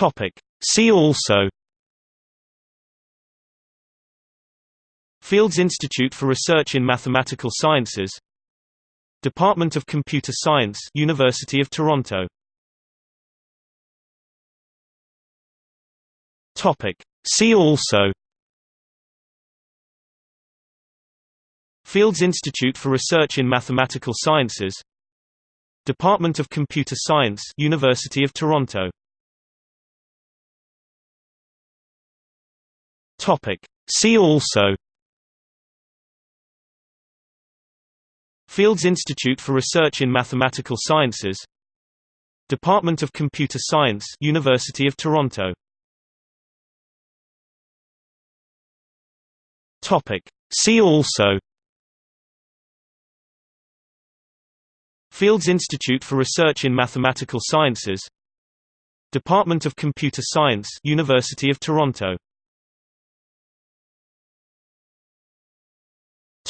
Topic. See also Fields Institute for Research in Mathematical Sciences Department of Computer Science University of Toronto. Topic. See also Fields Institute for Research in Mathematical Sciences Department of Computer Science University of Toronto Topic. See also Fields Institute for Research in Mathematical Sciences Department of Computer Science University of Toronto. Topic. See also Fields Institute for Research in Mathematical Sciences Department of Computer Science University of Toronto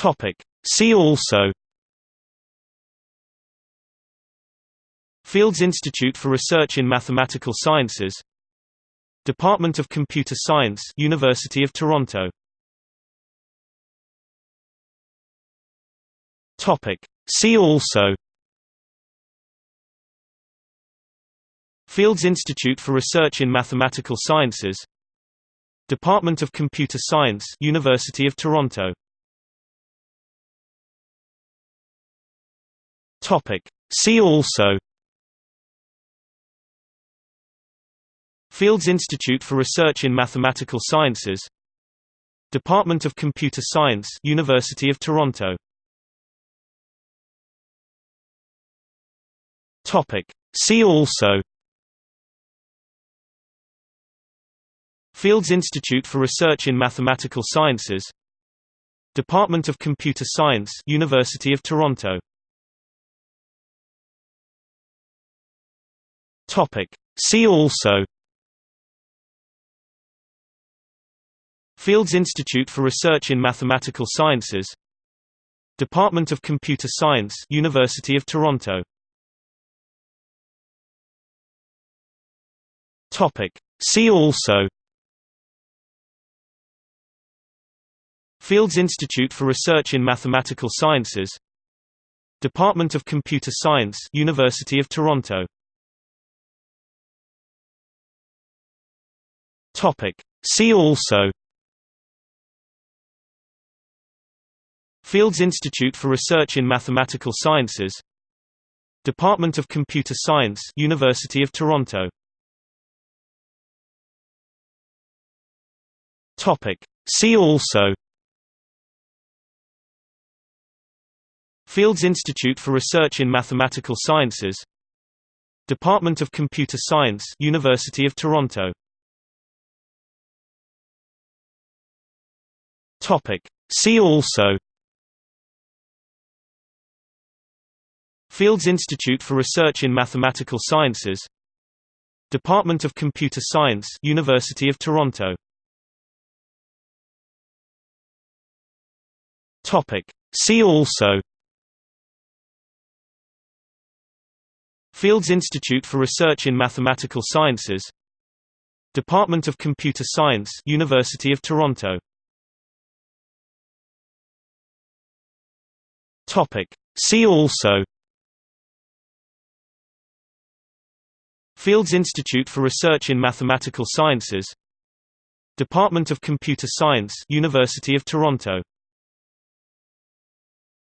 Topic. See also Fields Institute for Research in Mathematical Sciences Department of Computer Science University of Toronto. Topic. See also Fields Institute for Research in Mathematical Sciences Department of Computer Science University of Toronto Topic. See also Fields Institute for Research in Mathematical Sciences Department of Computer Science University of Toronto. Topic. See also Fields Institute for Research in Mathematical Sciences Department of Computer Science University of Toronto Topic. See also Fields Institute for Research in Mathematical Sciences Department of Computer Science University of Toronto. Topic. See also Fields Institute for Research in Mathematical Sciences Department of Computer Science University of Toronto Topic. See also Fields Institute for Research in Mathematical Sciences Department of Computer Science University of Toronto Topic. See also Fields Institute for Research in Mathematical Sciences Department of Computer Science University of Toronto Topic. See also Fields Institute for Research in Mathematical Sciences Department of Computer Science University of Toronto. Topic. See also Fields Institute for Research in Mathematical Sciences Department of Computer Science University of Toronto Topic. See also Fields Institute for Research in Mathematical Sciences Department of Computer Science University of Toronto